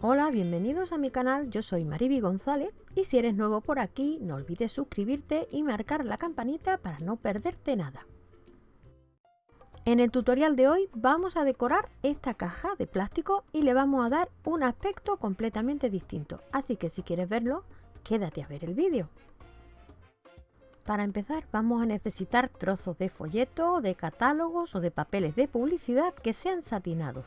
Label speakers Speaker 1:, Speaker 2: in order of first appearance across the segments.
Speaker 1: Hola, bienvenidos a mi canal, yo soy Mariby González y si eres nuevo por aquí no olvides suscribirte y marcar la campanita para no perderte nada. En el tutorial de hoy vamos a decorar esta caja de plástico y le vamos a dar un aspecto completamente distinto, así que si quieres verlo, quédate a ver el vídeo. Para empezar vamos a necesitar trozos de folleto, de catálogos o de papeles de publicidad que sean satinados.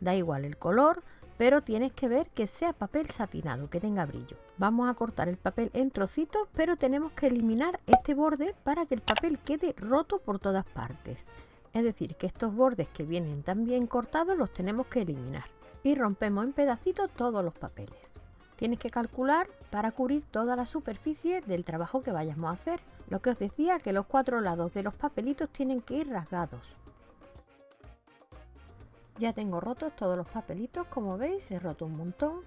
Speaker 1: Da igual el color, pero tienes que ver que sea papel satinado, que tenga brillo. Vamos a cortar el papel en trocitos, pero tenemos que eliminar este borde para que el papel quede roto por todas partes. Es decir, que estos bordes que vienen tan bien cortados los tenemos que eliminar. Y rompemos en pedacitos todos los papeles. Tienes que calcular para cubrir toda la superficie del trabajo que vayamos a hacer. Lo que os decía que los cuatro lados de los papelitos tienen que ir rasgados. Ya tengo rotos todos los papelitos, como veis he roto un montón.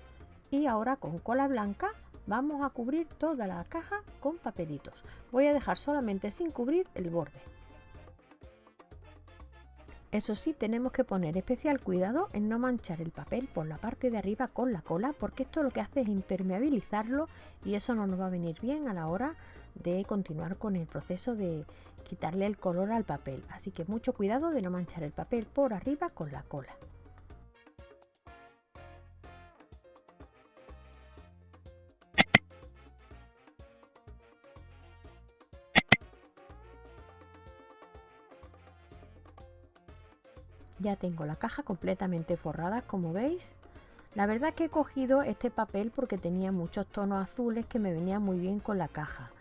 Speaker 1: Y ahora con cola blanca vamos a cubrir toda la caja con papelitos. Voy a dejar solamente sin cubrir el borde. Eso sí, tenemos que poner especial cuidado en no manchar el papel por la parte de arriba con la cola, porque esto lo que hace es impermeabilizarlo y eso no nos va a venir bien a la hora de continuar con el proceso de quitarle el color al papel. Así que mucho cuidado de no manchar el papel por arriba con la cola. Ya tengo la caja completamente forrada, como veis. La verdad que he cogido este papel porque tenía muchos tonos azules que me venían muy bien con la caja.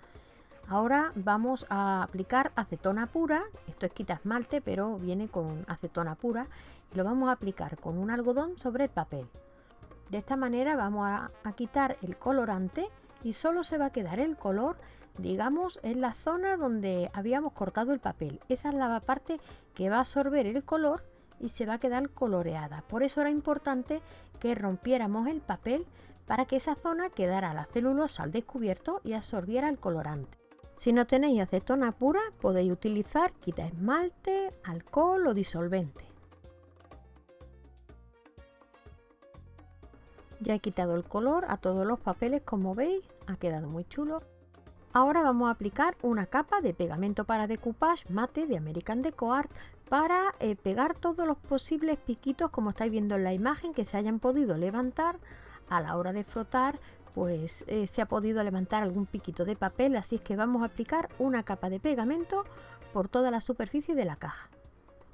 Speaker 1: Ahora vamos a aplicar acetona pura, esto es quita esmalte pero viene con acetona pura y lo vamos a aplicar con un algodón sobre el papel. De esta manera vamos a, a quitar el colorante y solo se va a quedar el color digamos en la zona donde habíamos cortado el papel. Esa es la parte que va a absorber el color y se va a quedar coloreada. Por eso era importante que rompiéramos el papel para que esa zona quedara la celulosa al descubierto y absorbiera el colorante. Si no tenéis acetona pura, podéis utilizar quita esmalte, alcohol o disolvente. Ya he quitado el color a todos los papeles, como veis, ha quedado muy chulo. Ahora vamos a aplicar una capa de pegamento para decoupage mate de American Deco Art para eh, pegar todos los posibles piquitos como estáis viendo en la imagen que se hayan podido levantar a la hora de frotar pues eh, se ha podido levantar algún piquito de papel así es que vamos a aplicar una capa de pegamento por toda la superficie de la caja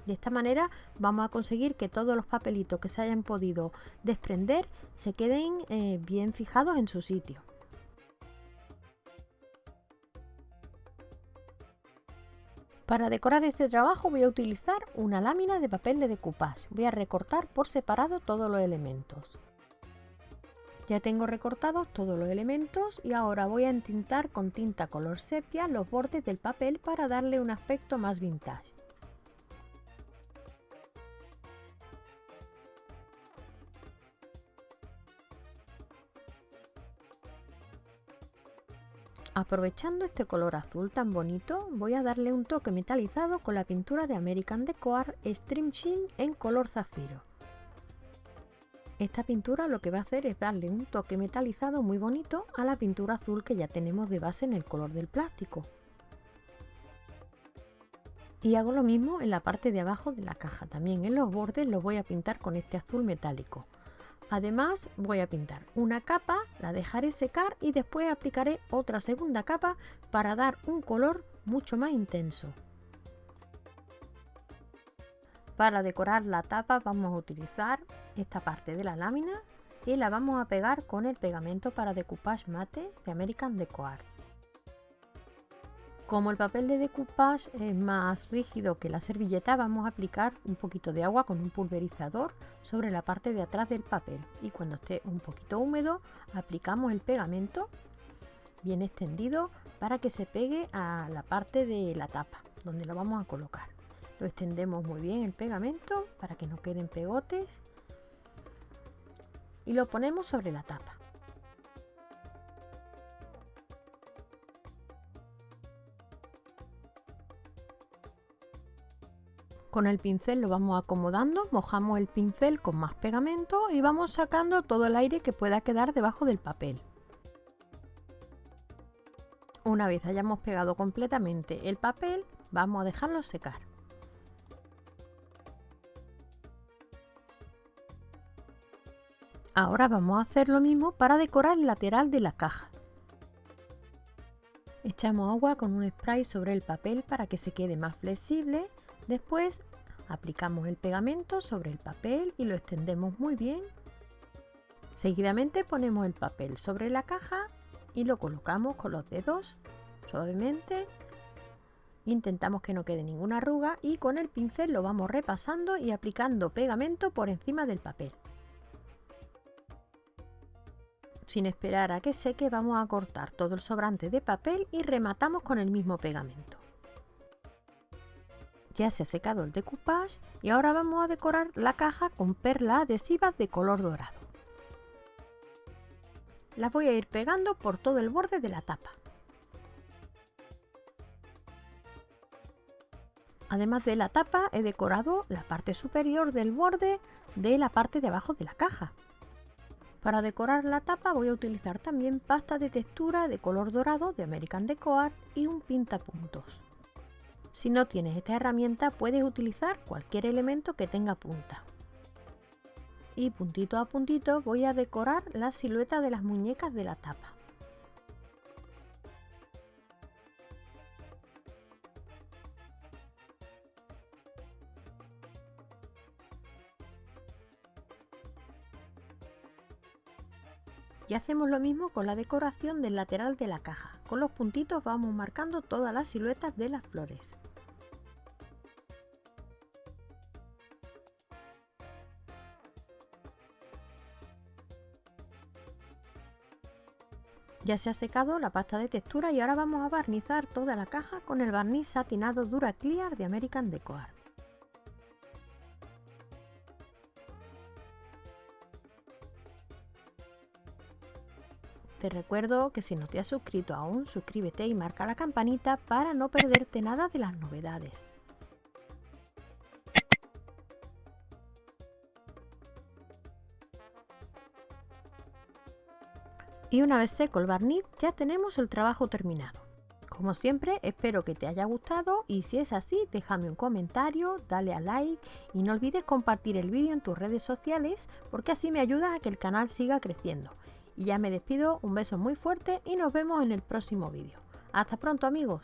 Speaker 1: de esta manera vamos a conseguir que todos los papelitos que se hayan podido desprender se queden eh, bien fijados en su sitio Para decorar este trabajo voy a utilizar una lámina de papel de decoupage. Voy a recortar por separado todos los elementos. Ya tengo recortados todos los elementos y ahora voy a entintar con tinta color sepia los bordes del papel para darle un aspecto más vintage. Aprovechando este color azul tan bonito, voy a darle un toque metalizado con la pintura de American Deco Art Stream Sheen en color zafiro. Esta pintura lo que va a hacer es darle un toque metalizado muy bonito a la pintura azul que ya tenemos de base en el color del plástico. Y hago lo mismo en la parte de abajo de la caja, también en los bordes los voy a pintar con este azul metálico. Además voy a pintar una capa, la dejaré secar y después aplicaré otra segunda capa para dar un color mucho más intenso. Para decorar la tapa vamos a utilizar esta parte de la lámina y la vamos a pegar con el pegamento para decoupage mate de American Deco Art. Como el papel de decoupage es más rígido que la servilleta, vamos a aplicar un poquito de agua con un pulverizador sobre la parte de atrás del papel. Y cuando esté un poquito húmedo, aplicamos el pegamento bien extendido para que se pegue a la parte de la tapa, donde lo vamos a colocar. Lo extendemos muy bien el pegamento para que no queden pegotes y lo ponemos sobre la tapa. Con el pincel lo vamos acomodando, mojamos el pincel con más pegamento y vamos sacando todo el aire que pueda quedar debajo del papel. Una vez hayamos pegado completamente el papel, vamos a dejarlo secar. Ahora vamos a hacer lo mismo para decorar el lateral de la caja. Echamos agua con un spray sobre el papel para que se quede más flexible Después aplicamos el pegamento sobre el papel y lo extendemos muy bien. Seguidamente ponemos el papel sobre la caja y lo colocamos con los dedos suavemente. Intentamos que no quede ninguna arruga y con el pincel lo vamos repasando y aplicando pegamento por encima del papel. Sin esperar a que seque vamos a cortar todo el sobrante de papel y rematamos con el mismo pegamento. Ya se ha secado el decoupage y ahora vamos a decorar la caja con perlas adhesivas de color dorado. Las voy a ir pegando por todo el borde de la tapa. Además de la tapa he decorado la parte superior del borde de la parte de abajo de la caja. Para decorar la tapa voy a utilizar también pasta de textura de color dorado de American Deco Art y un pintapuntos. Si no tienes esta herramienta puedes utilizar cualquier elemento que tenga punta. Y puntito a puntito voy a decorar la silueta de las muñecas de la tapa. Y hacemos lo mismo con la decoración del lateral de la caja. Con los puntitos vamos marcando todas las siluetas de las flores. Ya se ha secado la pasta de textura y ahora vamos a barnizar toda la caja con el barniz satinado Dura Clear de American Deco Art. Te recuerdo que si no te has suscrito aún, suscríbete y marca la campanita para no perderte nada de las novedades. Y una vez seco el barniz ya tenemos el trabajo terminado. Como siempre espero que te haya gustado y si es así déjame un comentario, dale a like y no olvides compartir el vídeo en tus redes sociales porque así me ayuda a que el canal siga creciendo. Y ya me despido, un beso muy fuerte y nos vemos en el próximo vídeo. Hasta pronto amigos.